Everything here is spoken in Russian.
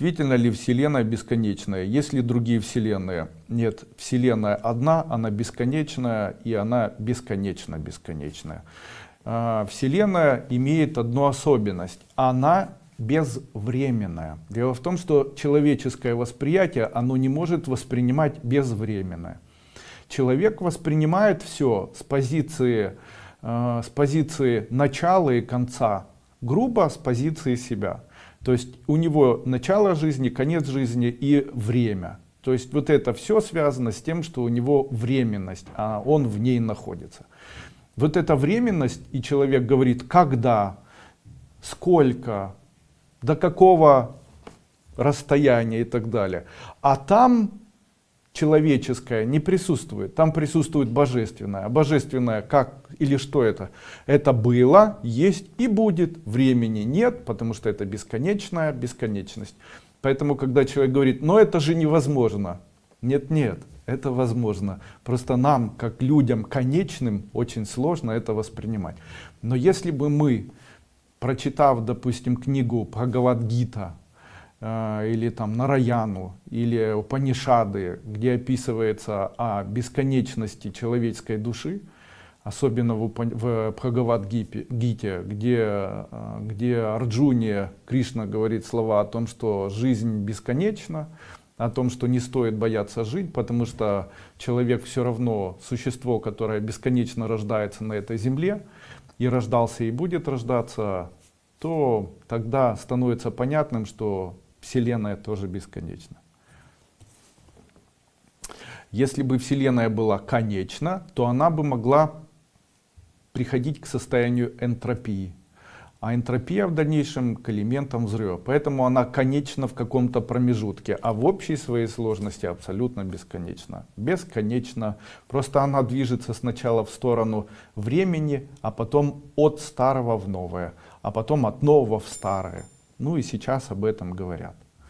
Действительно ли Вселенная бесконечная? Есть ли другие Вселенные? Нет, Вселенная одна, она бесконечная и она бесконечно бесконечная. А, Вселенная имеет одну особенность. Она безвременная. Дело в том, что человеческое восприятие, оно не может воспринимать безвременное. Человек воспринимает все с позиции, э, с позиции начала и конца, грубо с позиции себя. То есть у него начало жизни, конец жизни и время. То есть вот это все связано с тем, что у него временность, а он в ней находится. Вот эта временность, и человек говорит, когда, сколько, до какого расстояния и так далее. А там человеческое не присутствует, там присутствует божественное. А божественное как или что это? Это было, есть и будет, времени нет, потому что это бесконечная бесконечность. Поэтому, когда человек говорит, но это же невозможно. Нет, нет, это возможно. Просто нам, как людям конечным, очень сложно это воспринимать. Но если бы мы, прочитав, допустим, книгу Бхагавадгита, или там Нараяну, или Упанишады, где описывается о бесконечности человеческой души, особенно в, в Бхагавад-гите, где, э, где Арджуне Кришна говорит слова о том, что жизнь бесконечна, о том, что не стоит бояться жить, потому что человек все равно существо, которое бесконечно рождается на этой земле, и рождался и будет рождаться, то тогда становится понятным, что Вселенная тоже бесконечна. Если бы Вселенная была конечна, то она бы могла приходить к состоянию энтропии. А энтропия в дальнейшем к элементам взрыва. Поэтому она конечна в каком-то промежутке, а в общей своей сложности абсолютно бесконечна. Бесконечно. Просто она движется сначала в сторону времени, а потом от старого в новое, а потом от нового в старое. Ну и сейчас об этом говорят.